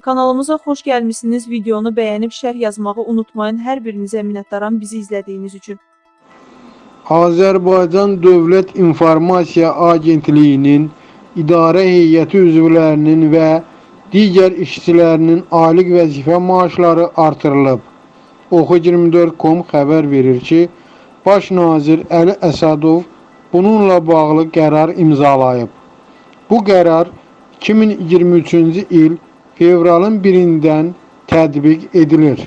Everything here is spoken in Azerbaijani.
Kanalımıza xoş gəlmisiniz. Videonu bəyənib şərh yazmağı unutmayın. Hər birinizə minnətdaram bizi izlədiyiniz üçün. Azərbaycan Dövlət İnformasiya Agentliyinin idarə heyəti üzvlərinin və digər işçilərinin aylıq vəzifə maaşları artırılıb. Oxu24.com xəbər verir ki, Baş nazir Əli Əsədov bununla bağlı qərar imzalayıb. Bu qərar 2023-cü il fevralın 1-dən tətbiq edilir.